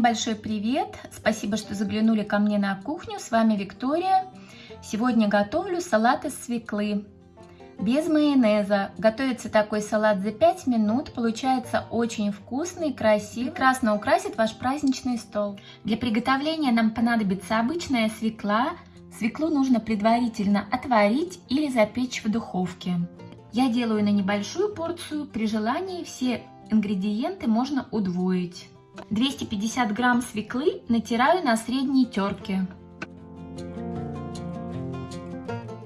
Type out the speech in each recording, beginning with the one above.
большой привет! Спасибо, что заглянули ко мне на кухню. С вами Виктория. Сегодня готовлю салат из свеклы. Без майонеза. Готовится такой салат за 5 минут. Получается очень вкусный, красивый. Прекрасно украсит ваш праздничный стол. Для приготовления нам понадобится обычная свекла. Свеклу нужно предварительно отварить или запечь в духовке. Я делаю на небольшую порцию. При желании все ингредиенты можно удвоить. 250 грамм свеклы натираю на средней терке.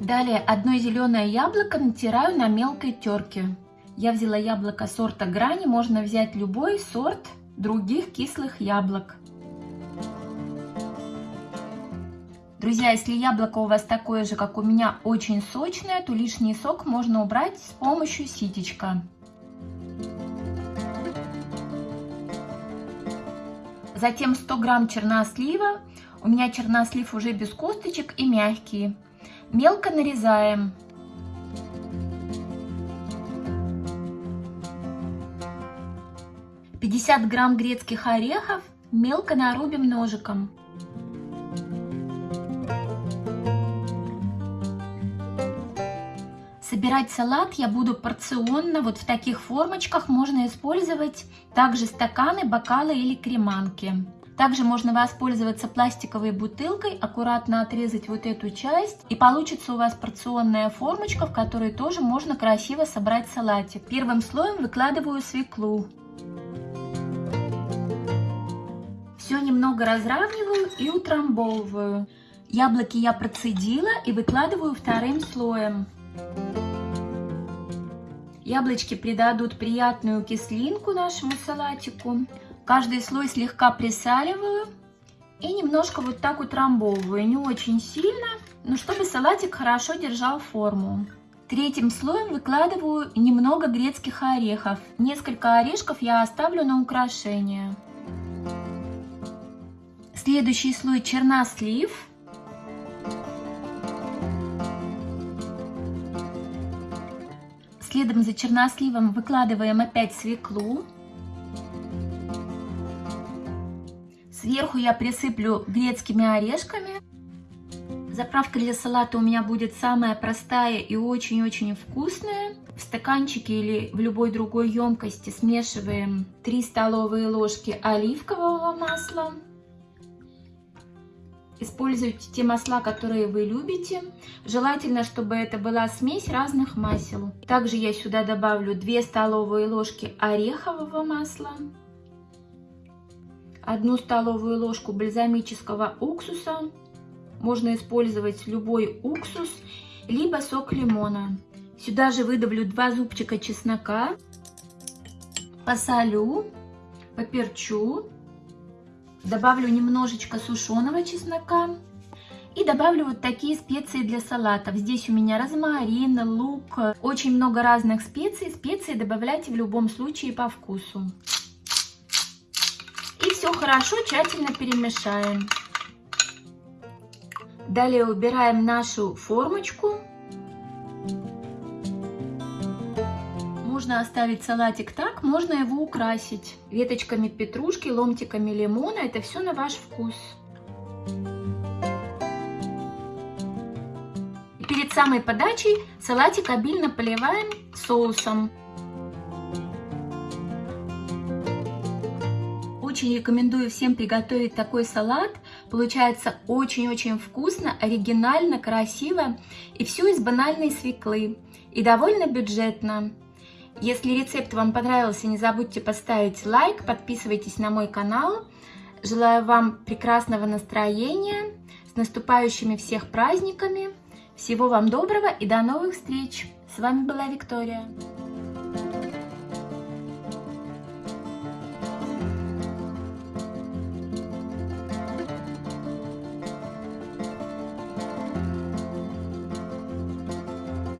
Далее одно зеленое яблоко натираю на мелкой терке. Я взяла яблоко сорта грани, можно взять любой сорт других кислых яблок. Друзья, если яблоко у вас такое же, как у меня, очень сочное, то лишний сок можно убрать с помощью ситечка. Затем 100 грамм чернослива. У меня чернослив уже без косточек и мягкий. Мелко нарезаем. Пятьдесят грамм грецких орехов мелко нарубим ножиком. Собирать салат я буду порционно, вот в таких формочках можно использовать также стаканы, бокалы или креманки. Также можно воспользоваться пластиковой бутылкой, аккуратно отрезать вот эту часть и получится у вас порционная формочка, в которой тоже можно красиво собрать салатик. Первым слоем выкладываю свеклу. Все немного разравниваю и утрамбовываю. Яблоки я процедила и выкладываю вторым слоем. Яблочки придадут приятную кислинку нашему салатику. Каждый слой слегка присаливаю и немножко вот так утрамбовываю. Не очень сильно, но чтобы салатик хорошо держал форму. Третьим слоем выкладываю немного грецких орехов. Несколько орешков я оставлю на украшение. Следующий слой чернослив. Следом за черносливом выкладываем опять свеклу. Сверху я присыплю грецкими орешками. Заправка для салата у меня будет самая простая и очень-очень вкусная. В стаканчике или в любой другой емкости смешиваем 3 столовые ложки оливкового масла. Используйте те масла, которые вы любите. Желательно, чтобы это была смесь разных масел. Также я сюда добавлю 2 столовые ложки орехового масла, 1 столовую ложку бальзамического уксуса. Можно использовать любой уксус, либо сок лимона. Сюда же выдавлю 2 зубчика чеснока, посолю, поперчу Добавлю немножечко сушеного чеснока. И добавлю вот такие специи для салатов. Здесь у меня розмарин, лук, очень много разных специй. Специи добавляйте в любом случае по вкусу. И все хорошо, тщательно перемешаем. Далее убираем нашу формочку. Можно оставить салатик так, можно его украсить веточками петрушки, ломтиками лимона. Это все на ваш вкус. Перед самой подачей салатик обильно поливаем соусом. Очень рекомендую всем приготовить такой салат. Получается очень-очень вкусно, оригинально, красиво. И все из банальной свеклы. И довольно бюджетно. Если рецепт вам понравился, не забудьте поставить лайк, подписывайтесь на мой канал. Желаю вам прекрасного настроения, с наступающими всех праздниками. Всего вам доброго и до новых встреч! С вами была Виктория.